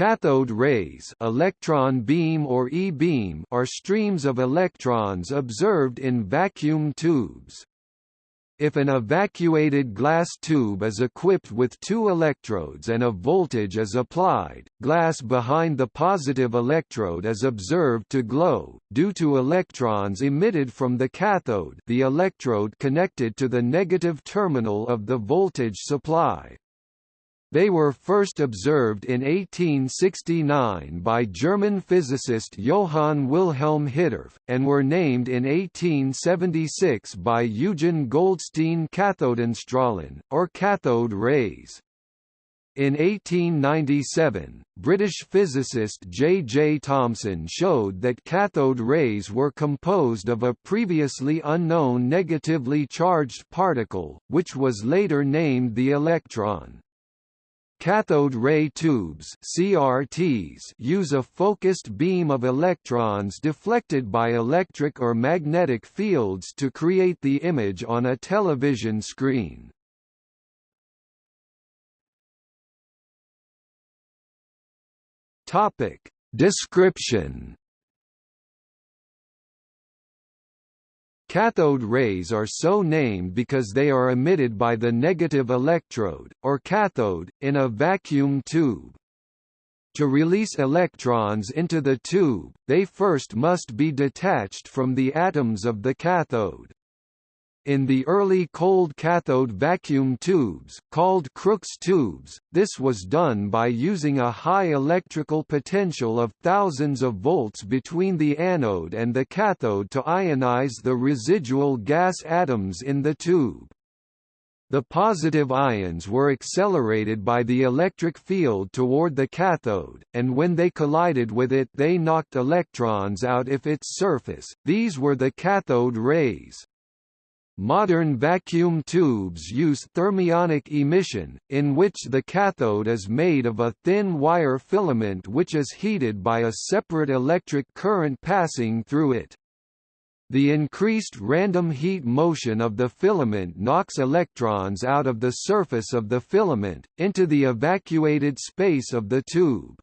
Cathode rays electron beam or E-beam are streams of electrons observed in vacuum tubes. If an evacuated glass tube is equipped with two electrodes and a voltage is applied, glass behind the positive electrode is observed to glow, due to electrons emitted from the cathode the electrode connected to the negative terminal of the voltage supply. They were first observed in 1869 by German physicist Johann Wilhelm Hittorf, and were named in 1876 by Eugen Goldstein Kathodenstrahlen, or cathode rays. In 1897, British physicist J. J. Thomson showed that cathode rays were composed of a previously unknown negatively charged particle, which was later named the electron. Cathode ray tubes CRTs use a focused beam of electrons deflected by electric or magnetic fields to create the image on a television screen. Topic: Description Cathode rays are so named because they are emitted by the negative electrode, or cathode, in a vacuum tube. To release electrons into the tube, they first must be detached from the atoms of the cathode. In the early cold cathode vacuum tubes, called Crookes tubes, this was done by using a high electrical potential of thousands of volts between the anode and the cathode to ionize the residual gas atoms in the tube. The positive ions were accelerated by the electric field toward the cathode, and when they collided with it they knocked electrons out of its surface, these were the cathode rays. Modern vacuum tubes use thermionic emission, in which the cathode is made of a thin wire filament which is heated by a separate electric current passing through it. The increased random heat motion of the filament knocks electrons out of the surface of the filament, into the evacuated space of the tube.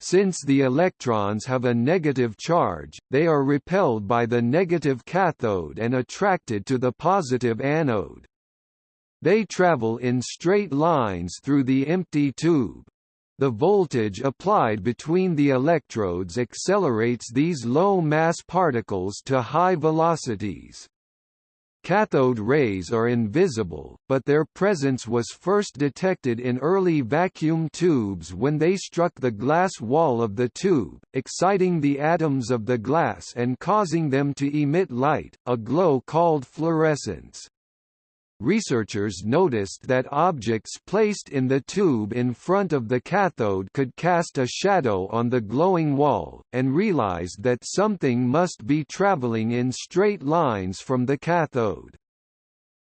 Since the electrons have a negative charge, they are repelled by the negative cathode and attracted to the positive anode. They travel in straight lines through the empty tube. The voltage applied between the electrodes accelerates these low-mass particles to high velocities. Cathode rays are invisible, but their presence was first detected in early vacuum tubes when they struck the glass wall of the tube, exciting the atoms of the glass and causing them to emit light, a glow called fluorescence. Researchers noticed that objects placed in the tube in front of the cathode could cast a shadow on the glowing wall, and realized that something must be traveling in straight lines from the cathode.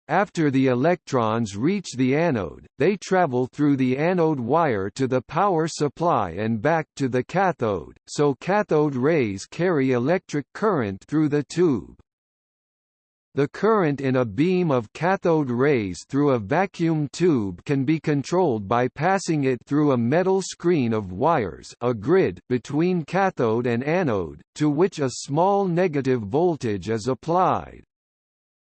After the electrons reach the anode, they travel through the anode wire to the power supply and back to the cathode, so cathode rays carry electric current through the tube. The current in a beam of cathode rays through a vacuum tube can be controlled by passing it through a metal screen of wires a grid between cathode and anode, to which a small negative voltage is applied.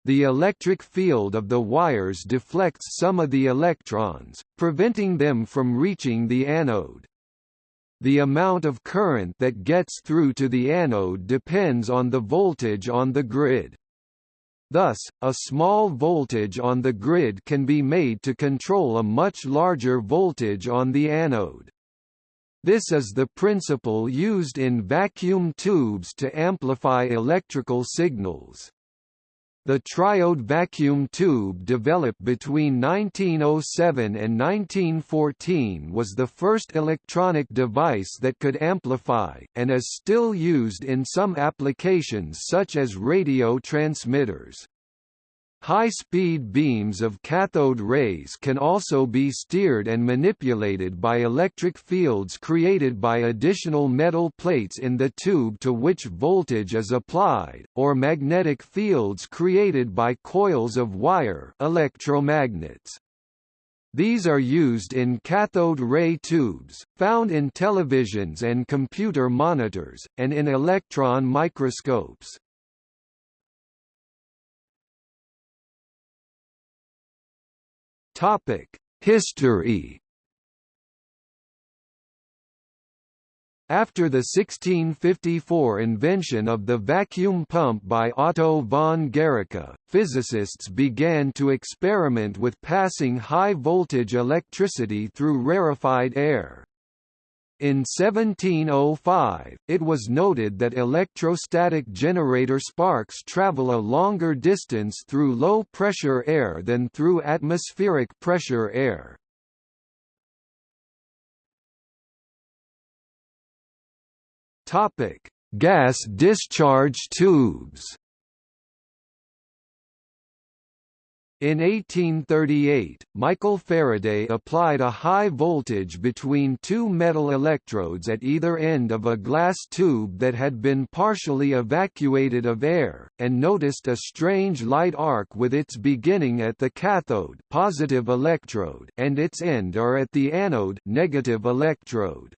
The electric field of the wires deflects some of the electrons, preventing them from reaching the anode. The amount of current that gets through to the anode depends on the voltage on the grid. Thus, a small voltage on the grid can be made to control a much larger voltage on the anode. This is the principle used in vacuum tubes to amplify electrical signals. The triode vacuum tube developed between 1907 and 1914 was the first electronic device that could amplify, and is still used in some applications such as radio transmitters. High-speed beams of cathode rays can also be steered and manipulated by electric fields created by additional metal plates in the tube to which voltage is applied, or magnetic fields created by coils of wire electromagnets. These are used in cathode ray tubes, found in televisions and computer monitors, and in electron microscopes. History After the 1654 invention of the vacuum pump by Otto von Guericke, physicists began to experiment with passing high-voltage electricity through rarefied air. In 1705, it was noted that electrostatic generator sparks travel a longer distance through low-pressure air than through atmospheric pressure air. Gas discharge tubes. In 1838, Michael Faraday applied a high voltage between two metal electrodes at either end of a glass tube that had been partially evacuated of air, and noticed a strange light arc with its beginning at the cathode positive electrode and its end or at the anode negative electrode.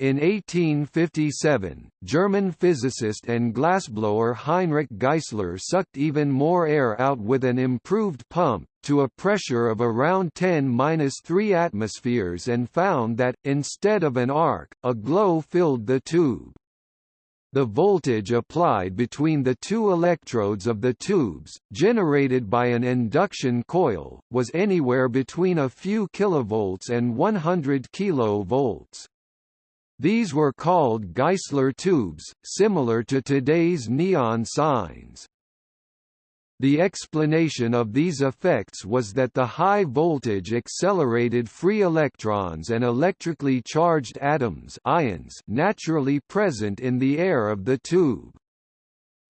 In 1857, German physicist and glassblower Heinrich Geissler sucked even more air out with an improved pump, to a pressure of around 10-3 atmospheres and found that, instead of an arc, a glow filled the tube. The voltage applied between the two electrodes of the tubes, generated by an induction coil, was anywhere between a few kilovolts and 100 kilovolts. These were called Geissler tubes, similar to today's neon signs. The explanation of these effects was that the high voltage accelerated free electrons and electrically charged atoms ions naturally present in the air of the tube.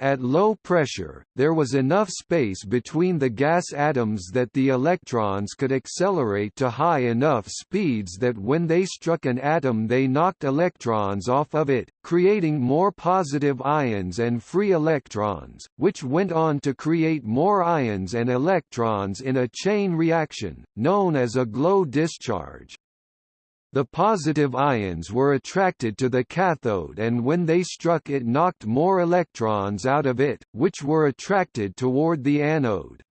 At low pressure, there was enough space between the gas atoms that the electrons could accelerate to high enough speeds that when they struck an atom they knocked electrons off of it, creating more positive ions and free electrons, which went on to create more ions and electrons in a chain reaction, known as a glow discharge. The positive ions were attracted to the cathode and when they struck it knocked more electrons out of it, which were attracted toward the anode.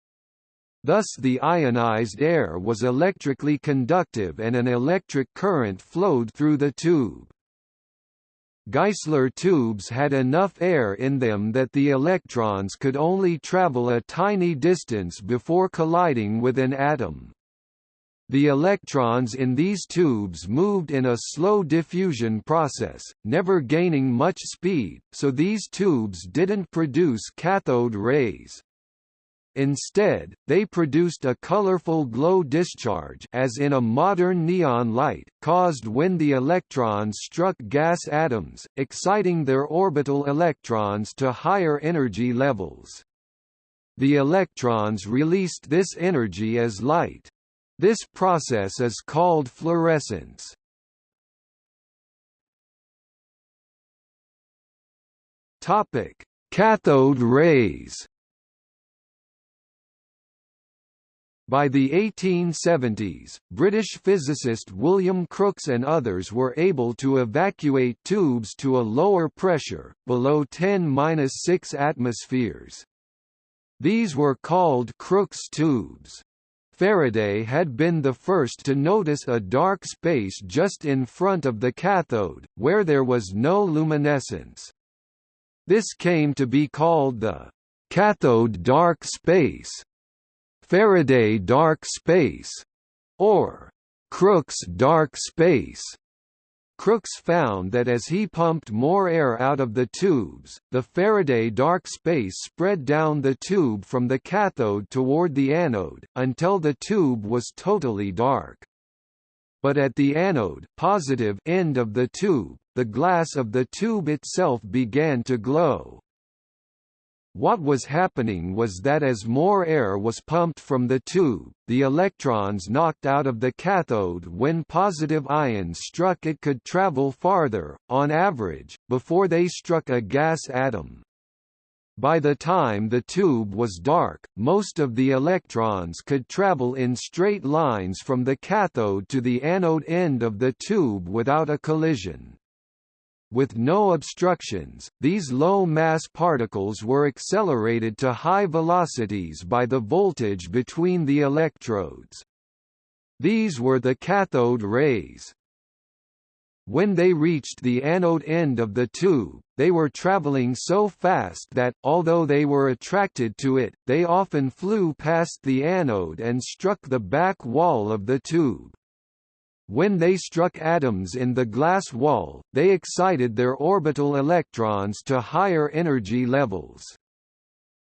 Thus the ionized air was electrically conductive and an electric current flowed through the tube. Geissler tubes had enough air in them that the electrons could only travel a tiny distance before colliding with an atom. The electrons in these tubes moved in a slow diffusion process, never gaining much speed, so these tubes didn't produce cathode rays. Instead, they produced a colorful glow discharge as in a modern neon light, caused when the electrons struck gas atoms, exciting their orbital electrons to higher energy levels. The electrons released this energy as light. This process is called fluorescence. Topic: Cathode rays. By the 1870s, British physicist William Crookes and others were able to evacuate tubes to a lower pressure, below 10-6 atmospheres. These were called Crookes tubes. Faraday had been the first to notice a dark space just in front of the cathode, where there was no luminescence. This came to be called the cathode dark space, Faraday dark space, or Crookes dark space. Crookes found that as he pumped more air out of the tubes, the Faraday dark space spread down the tube from the cathode toward the anode, until the tube was totally dark. But at the anode positive end of the tube, the glass of the tube itself began to glow. What was happening was that as more air was pumped from the tube, the electrons knocked out of the cathode when positive ions struck it could travel farther, on average, before they struck a gas atom. By the time the tube was dark, most of the electrons could travel in straight lines from the cathode to the anode end of the tube without a collision. With no obstructions, these low-mass particles were accelerated to high velocities by the voltage between the electrodes. These were the cathode rays. When they reached the anode end of the tube, they were traveling so fast that, although they were attracted to it, they often flew past the anode and struck the back wall of the tube. When they struck atoms in the glass wall, they excited their orbital electrons to higher energy levels.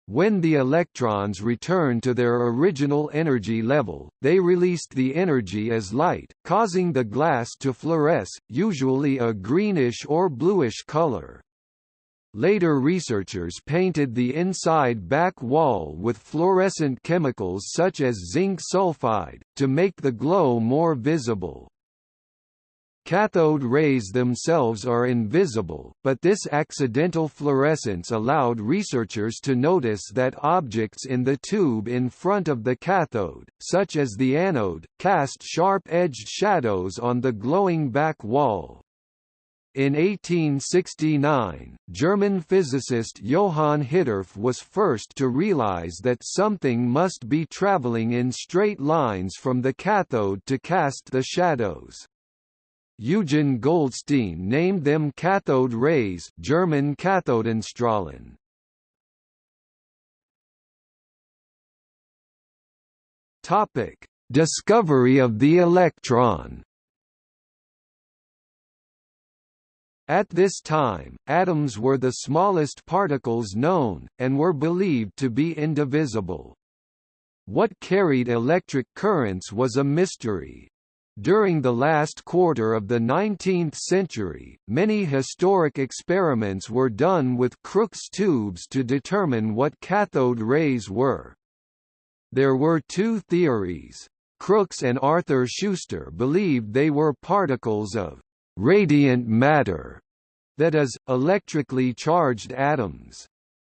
When the electrons returned to their original energy level, they released the energy as light, causing the glass to fluoresce, usually a greenish or bluish color. Later researchers painted the inside back wall with fluorescent chemicals such as zinc sulfide, to make the glow more visible. Cathode rays themselves are invisible, but this accidental fluorescence allowed researchers to notice that objects in the tube in front of the cathode, such as the anode, cast sharp-edged shadows on the glowing back wall. In 1869, German physicist Johann Hittorf was first to realize that something must be traveling in straight lines from the cathode to cast the shadows. Eugen Goldstein named them cathode rays German Kathodenstrahlen. Topic: Discovery of the electron. At this time, atoms were the smallest particles known, and were believed to be indivisible. What carried electric currents was a mystery. During the last quarter of the 19th century, many historic experiments were done with Crookes tubes to determine what cathode rays were. There were two theories. Crookes and Arthur Schuster believed they were particles of radiant matter, that is, electrically charged atoms.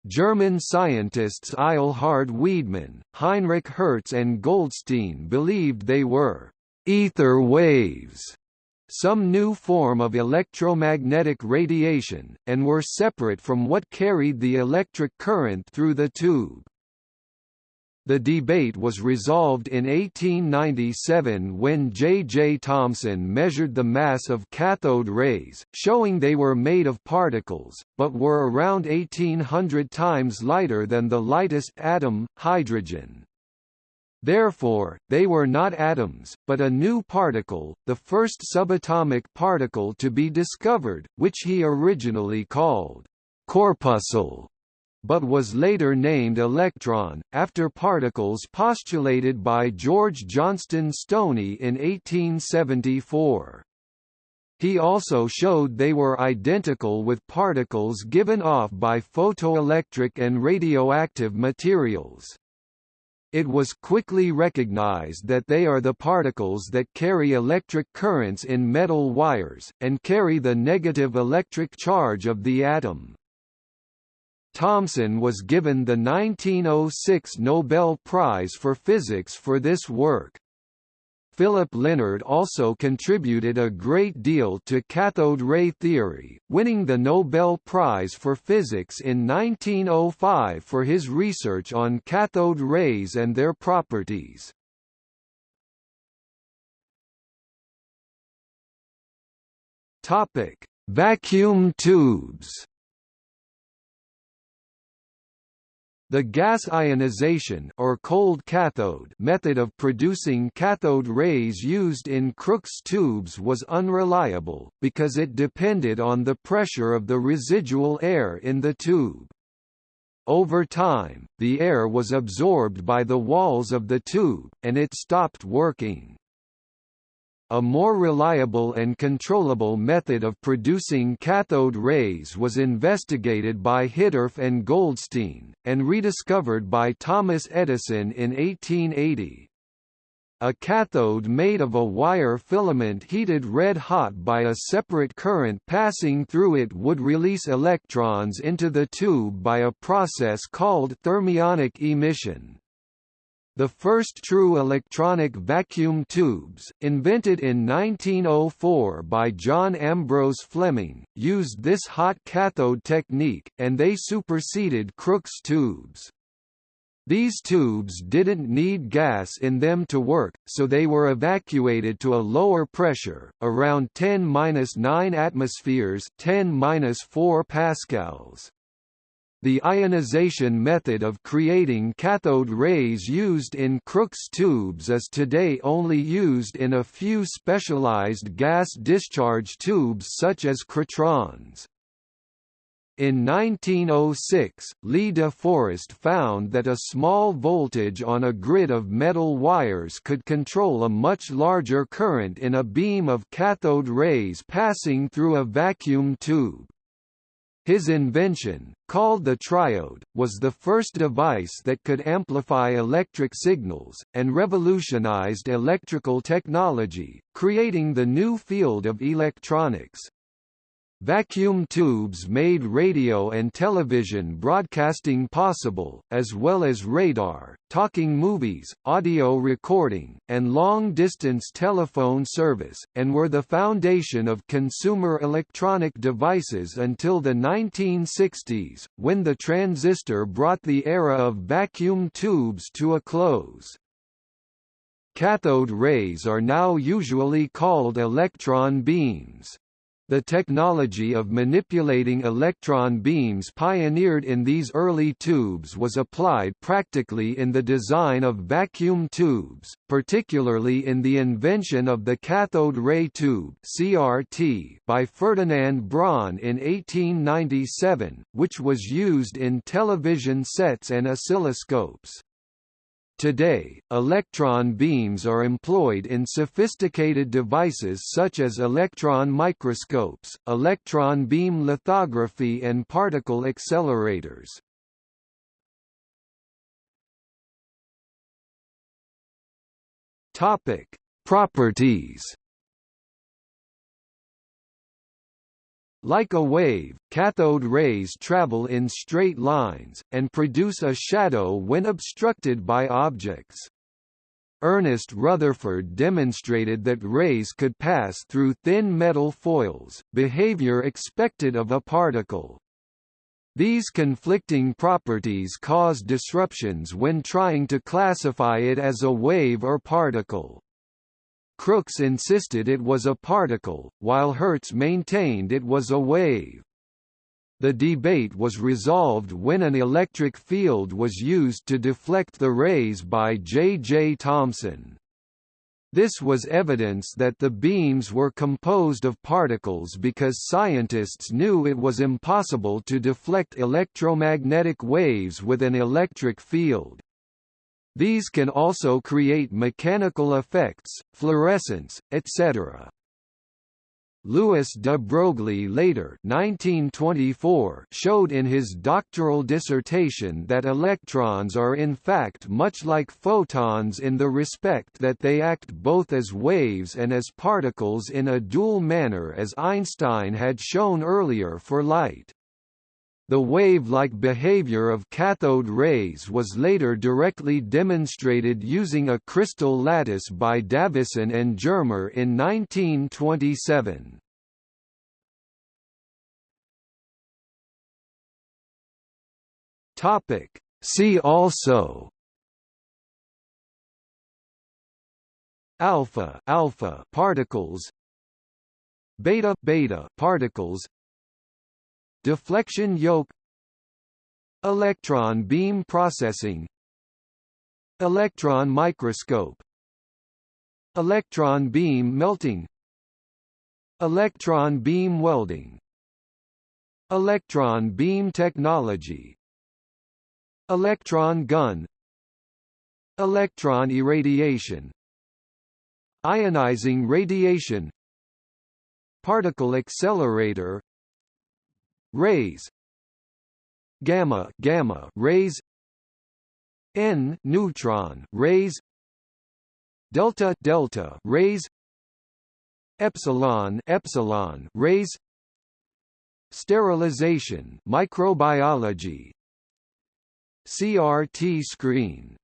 German scientists Eilhard Wiedemann, Heinrich Hertz and Goldstein believed they were ether waves, some new form of electromagnetic radiation, and were separate from what carried the electric current through the tube. The debate was resolved in 1897 when J. J. Thomson measured the mass of cathode rays, showing they were made of particles, but were around 1800 times lighter than the lightest atom, hydrogen. Therefore, they were not atoms, but a new particle, the first subatomic particle to be discovered, which he originally called corpuscle, but was later named electron, after particles postulated by George Johnston Stoney in 1874. He also showed they were identical with particles given off by photoelectric and radioactive materials. It was quickly recognized that they are the particles that carry electric currents in metal wires, and carry the negative electric charge of the atom. Thomson was given the 1906 Nobel Prize for Physics for this work. Philipp Lenard also contributed a great deal to cathode ray theory, winning the Nobel Prize for Physics in 1905 for his research on cathode rays and their properties. Topic: Vacuum tubes. The gas ionization or cold cathode method of producing cathode rays used in Crookes tubes was unreliable, because it depended on the pressure of the residual air in the tube. Over time, the air was absorbed by the walls of the tube, and it stopped working. A more reliable and controllable method of producing cathode rays was investigated by Hittorf and Goldstein, and rediscovered by Thomas Edison in 1880. a cathode made of a wire filament heated red hot by a separate current passing through it would release electrons into the tube by a process called thermionic emission. The first true electronic vacuum tubes, invented in 1904 by John Ambrose Fleming, used this hot cathode technique, and they superseded Crookes tubes. These tubes didn't need gas in them to work, so they were evacuated to a lower pressure, around 10-9 atmospheres 10-4 pascals. The ionization method of creating cathode rays used in Crookes tubes is today only used in a few specialized gas discharge tubes such as Krytrons. In 1906, Lee de Forest found that a small voltage on a grid of metal wires could control a much larger current in a beam of cathode rays passing through a vacuum tube. His invention, called the triode, was the first device that could amplify electric signals, and revolutionized electrical technology, creating the new field of electronics. Vacuum tubes made radio and television broadcasting possible, as well as radar, talking movies, audio recording, and long-distance telephone service, and were the foundation of consumer electronic devices until the 1960s, when the transistor brought the era of vacuum tubes to a close. Cathode rays are now usually called electron beams. The technology of manipulating electron beams pioneered in these early tubes was applied practically in the design of vacuum tubes, particularly in the invention of the cathode ray tube (CRT) by Ferdinand Braun in 1897, which was used in television sets and oscilloscopes. Today, electron beams are employed in sophisticated devices such as electron microscopes, electron beam lithography and particle accelerators. Topic: Properties Like a wave, cathode rays travel in straight lines, and produce a shadow when obstructed by objects. Ernest Rutherford demonstrated that rays could pass through thin metal foils, behavior expected of a particle. These conflicting properties cause disruptions when trying to classify it as a wave or particle. Crookes insisted it was a particle, while Hertz maintained it was a wave. The debate was resolved when an electric field was used to deflect the rays by J. J. Thomson. This was evidence that the beams were composed of particles because scientists knew it was impossible to deflect electromagnetic waves with an electric field. These can also create mechanical effects, fluorescence, etc. Louis de Broglie later 1924 showed in his doctoral dissertation that electrons are in fact much like photons in the respect that they act both as waves and as particles in a dual manner as Einstein had shown earlier for light. The wave-like behavior of cathode rays was later directly demonstrated using a crystal lattice by Davisson and Germer in 1927. Topic. See also alpha alpha particles beta beta particles deflection yoke. Electron beam processing. Electron microscope. Electron beam melting. Electron beam welding. Electron beam technology. Electron gun. Electron irradiation. Ionizing radiation. Particle accelerator rays gamma gamma rays n neutron rays delta delta rays epsilon epsilon rays sterilization microbiology. CRT screen